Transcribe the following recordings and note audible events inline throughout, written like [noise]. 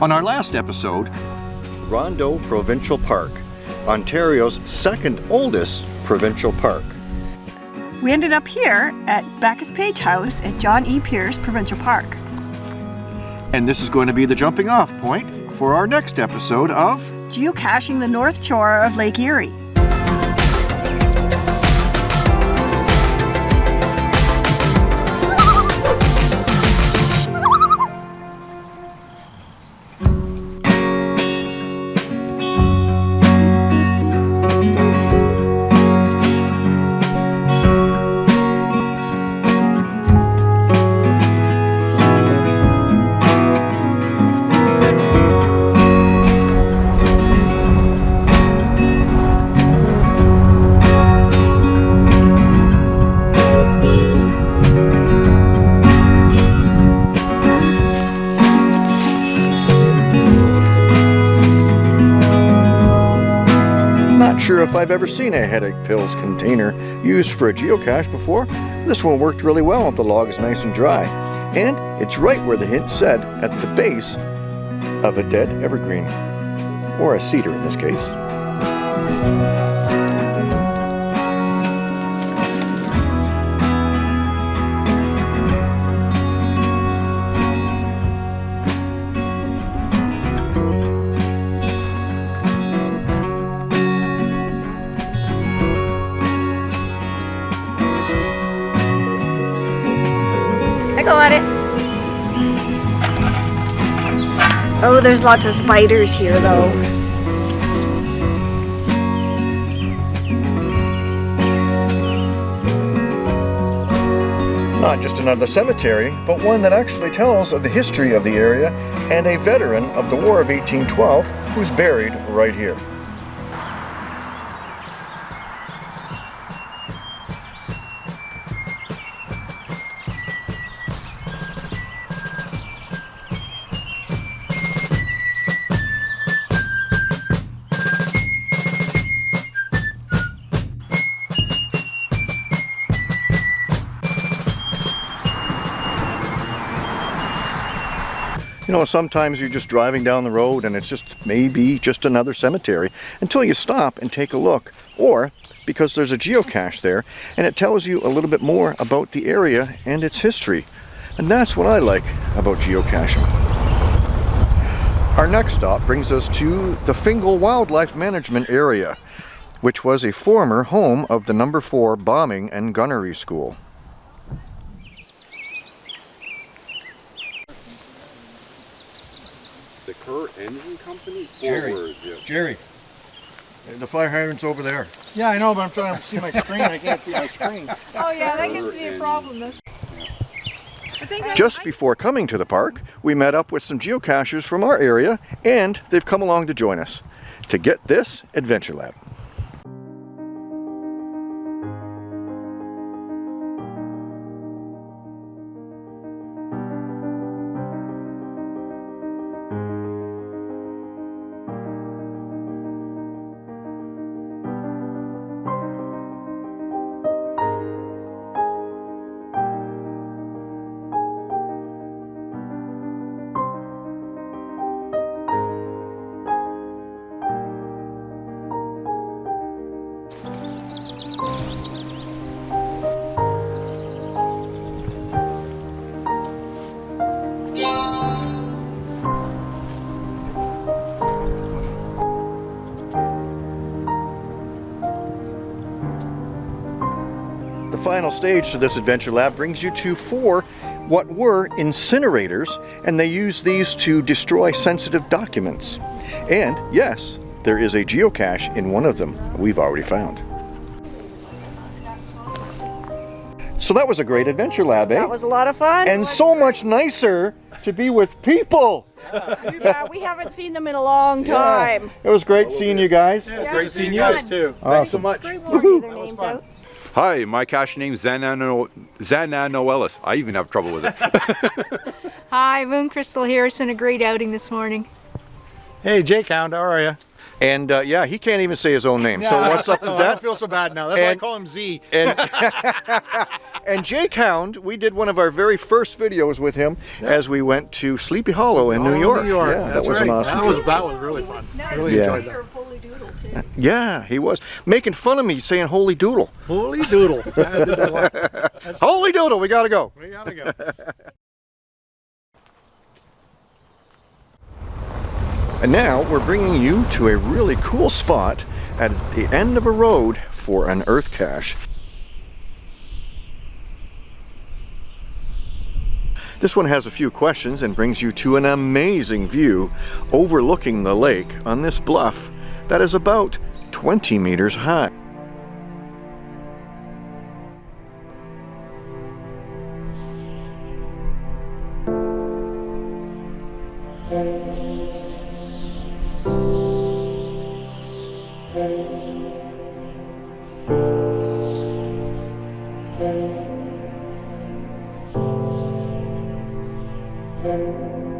On our last episode, Rondeau Provincial Park, Ontario's second oldest provincial park. We ended up here at Backus Page House at John E. Pearce Provincial Park. And this is going to be the jumping off point for our next episode of Geocaching the North Shore of Lake Erie. Not sure if I've ever seen a headache pills container used for a geocache before. This one worked really well if the log is nice and dry. And it's right where the hint said, at the base of a dead evergreen. Or a cedar in this case. Oh, there's lots of spiders here though. Not just another cemetery, but one that actually tells of the history of the area and a veteran of the War of 1812 who's buried right here. You know, sometimes you're just driving down the road and it's just maybe just another cemetery until you stop and take a look. Or because there's a geocache there and it tells you a little bit more about the area and its history. And that's what I like about geocaching. Our next stop brings us to the Fingal Wildlife Management Area, which was a former home of the number 4 Bombing and Gunnery School. The Kerr Engine Company? Jerry. Forward, yeah. Jerry, the fire hydrant's over there. Yeah, I know, but I'm trying to see my screen. I can't see my screen. [laughs] Oh yeah, that gets to be a problem. This. I think I, Just I, before coming to the park, we met up with some geocachers from our area and they've come along to join us to get this Adventure Lab. Final stage to this Adventure Lab brings you to four what were incinerators and they use these to destroy sensitive documents. And yes, there is a geocache in one of them we've already found. So that was a great Adventure Lab, eh? That was a lot of fun. and so much nicer to be with people. yeah, we haven't seen them in a long time. It was great seeing you guys. Yeah, Great seeing you guys too. Thanks so much. We'll see their names out. Hi, my cash name's Xana, no- Xana Noelis. I even have trouble with it. [laughs] [laughs] Hi, Moon Crystal here. It's been a great outing this morning. Hey, Jake Hound, how are you? And uh, yeah, he can't even say his own name. So what's up [laughs] with I that? don't feel so bad now. That's why I call him Z. And And Jake Hound, we did one of our very first videos with him as we went to Sleepy Hollow in New Oh, York. New York. Yeah, that was right. an awesome That was trip. that was really fun. Really Yeah. enjoyed that. [laughs] Yeah, he was making fun of me saying "Holy Doodle." Holy doodle! [laughs] I did that a lot. [laughs] Holy Doodle, we gotta go. We gotta go. And now we're bringing you to a really cool spot at the end of a road for an earth cache. This one has a few questions and brings you to an amazing view overlooking the lake on this bluff that is about 20 meters high. It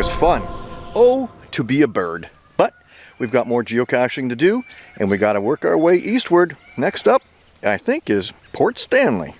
was fun. Oh, to be a bird. But we've got more geocaching to do, and we got to work our way eastward. Next up, I think, is Port Stanley.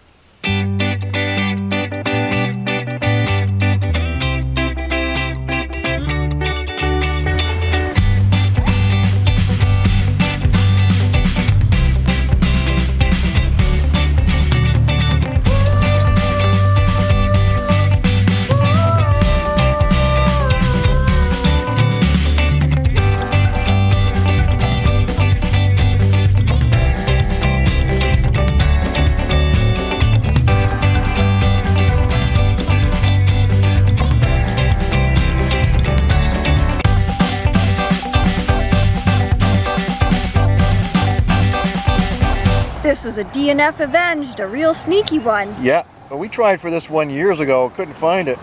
This is a DNF Avenged, a real sneaky one. Yeah, we tried for this one years ago, couldn't find it.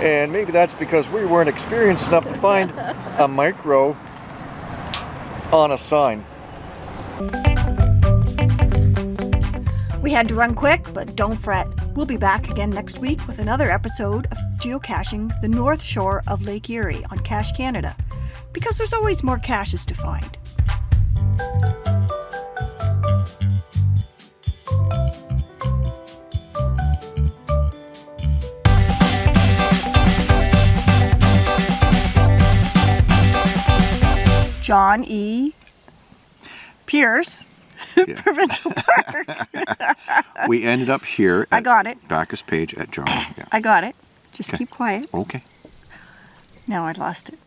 And maybe that's because we weren't experienced enough to find a [laughs] micro on a sign. We had to run quick, but don't fret. We'll be back again next week with another episode of geocaching the north shore of Lake Erie on Cache Canada, because there's always more caches to find. John E. Pearce, [laughs] Provincial Park. [laughs] We ended up here I got it. Backus Page at John. Yeah. I got it. Just keep quiet. Okay. Now I lost it.